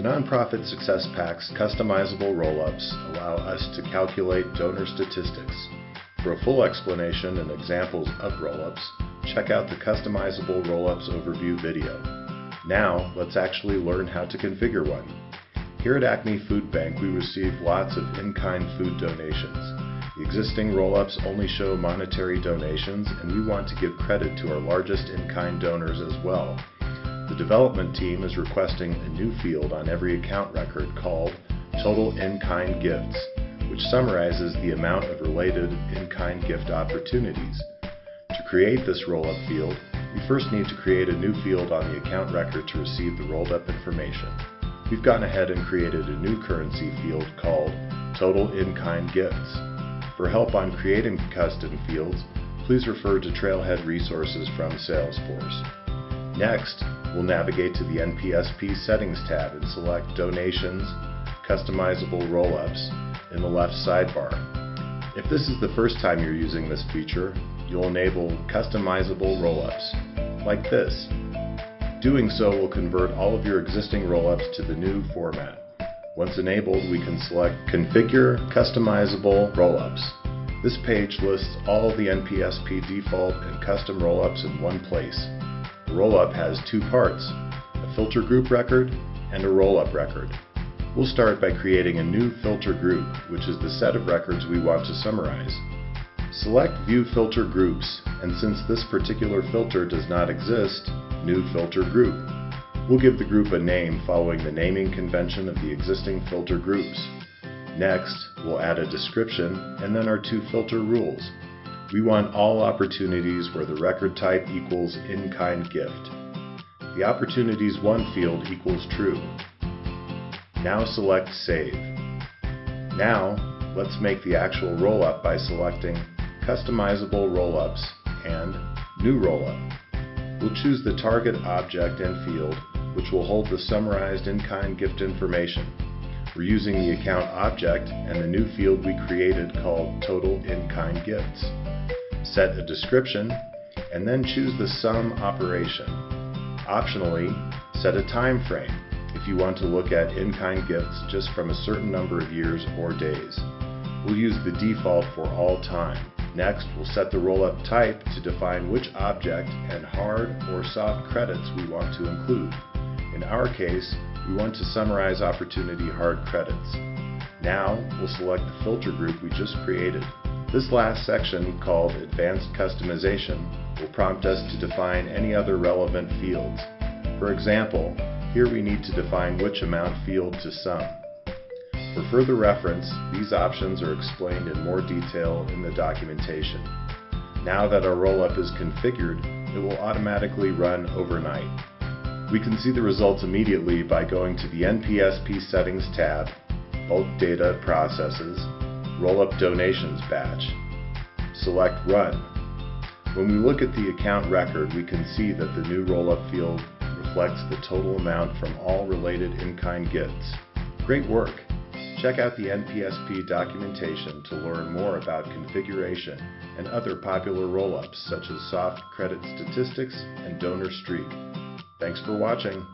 The Nonprofit Success Pack's customizable roll-ups allow us to calculate donor statistics. For a full explanation and examples of roll-ups, check out the Customizable Roll-ups Overview video. Now, let's actually learn how to configure one. Here at Acme Food Bank, we receive lots of in-kind food donations. The existing roll-ups only show monetary donations, and we want to give credit to our largest in-kind donors as well. The development team is requesting a new field on every account record called Total In-Kind Gifts, which summarizes the amount of related in-kind gift opportunities. To create this roll-up field, you first need to create a new field on the account record to receive the rolled up information. We've gone ahead and created a new currency field called Total In-Kind Gifts. For help on creating custom fields, please refer to Trailhead resources from Salesforce. Next, we'll navigate to the NPSP Settings tab and select Donations, Customizable Roll-ups in the left sidebar. If this is the first time you're using this feature, you'll enable customizable roll-ups, like this. Doing so will convert all of your existing roll-ups to the new format. Once enabled, we can select Configure Customizable Roll-ups. This page lists all the NPSP default and custom roll-ups in one place. Roll-up has two parts, a filter group record and a roll-up record. We'll start by creating a new filter group, which is the set of records we want to summarize. Select View Filter Groups, and since this particular filter does not exist, New Filter Group. We'll give the group a name following the naming convention of the existing filter groups. Next, we'll add a description and then our two filter rules. We want all opportunities where the record type equals in-kind gift. The Opportunities Won field equals true. Now select Save. Now, let's make the actual roll-up by selecting Customizable Roll-ups and New Roll-up. We'll choose the target object and field, which will hold the summarized in-kind gift information. We're using the account object and the new field we created called Total In-Kind Gifts set a description, and then choose the sum operation. Optionally, set a time frame if you want to look at in-kind gifts just from a certain number of years or days. We'll use the default for all time. Next, we'll set the roll-up type to define which object and hard or soft credits we want to include. In our case, we want to summarize opportunity hard credits. Now, we'll select the filter group we just created. This last section, called Advanced Customization, will prompt us to define any other relevant fields. For example, here we need to define which amount field to sum. For further reference, these options are explained in more detail in the documentation. Now that our rollup is configured, it will automatically run overnight. We can see the results immediately by going to the NPSP Settings tab, Bulk Data Processes, Roll-up Donations batch. Select Run. When we look at the account record, we can see that the new roll-up field reflects the total amount from all related in-kind gifts. Great work! Check out the NPSP documentation to learn more about configuration and other popular roll-ups such as soft credit statistics and donor streak. Thanks for watching.